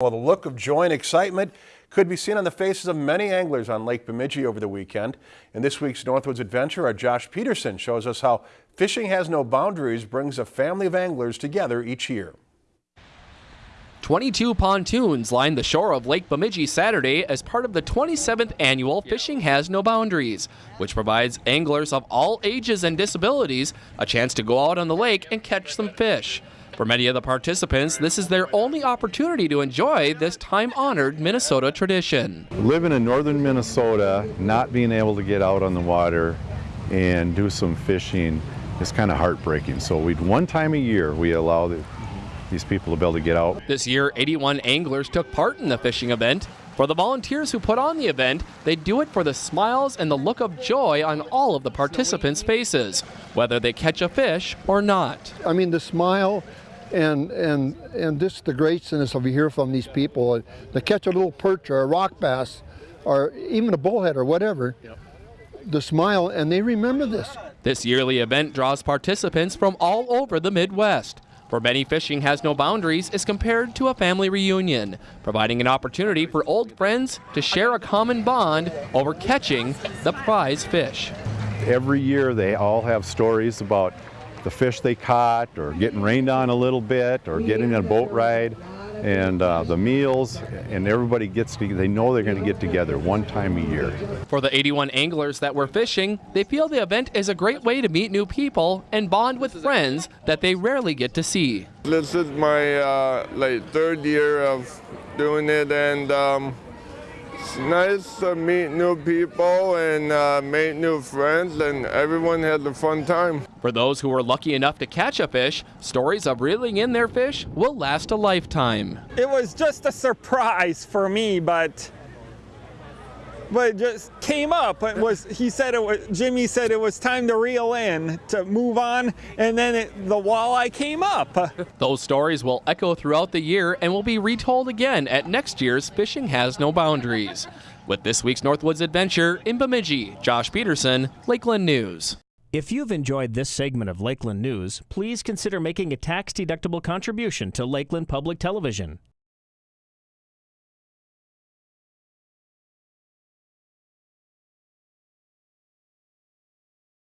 Well, the look of joy and excitement could be seen on the faces of many anglers on Lake Bemidji over the weekend. In this week's Northwoods Adventure, our Josh Peterson shows us how Fishing Has No Boundaries brings a family of anglers together each year. 22 pontoons lined the shore of Lake Bemidji Saturday as part of the 27th annual Fishing Has No Boundaries, which provides anglers of all ages and disabilities a chance to go out on the lake and catch some fish. For many of the participants, this is their only opportunity to enjoy this time-honored Minnesota tradition. Living in northern Minnesota, not being able to get out on the water and do some fishing is kind of heartbreaking. So we one time a year we allow the, these people to be able to get out. This year, 81 anglers took part in the fishing event. For the volunteers who put on the event, they do it for the smiles and the look of joy on all of the participants' faces, whether they catch a fish or not. I mean, the smile and and and just the graciousness of you hear from these people uh, to catch a little perch or a rock bass or even a bullhead or whatever yep. the smile and they remember this. This yearly event draws participants from all over the midwest. For many fishing has no boundaries is compared to a family reunion providing an opportunity for old friends to share a common bond over catching the prize fish. Every year they all have stories about the fish they caught or getting rained on a little bit or getting a boat ride and uh, the meals and everybody gets to, they know they're going to get together one time a year. For the 81 anglers that were fishing, they feel the event is a great way to meet new people and bond with friends that they rarely get to see. This is my uh, like third year of doing it and um, it's nice to meet new people and uh, make new friends, and everyone had a fun time. For those who were lucky enough to catch a fish, stories of reeling in their fish will last a lifetime. It was just a surprise for me, but but just came up. It was he said it was Jimmy said it was time to reel in to move on, and then it, the walleye came up. Those stories will echo throughout the year and will be retold again at next year's Fishing Has No Boundaries. With this week's Northwoods Adventure in Bemidji, Josh Peterson, Lakeland News. If you've enjoyed this segment of Lakeland News, please consider making a tax-deductible contribution to Lakeland Public Television.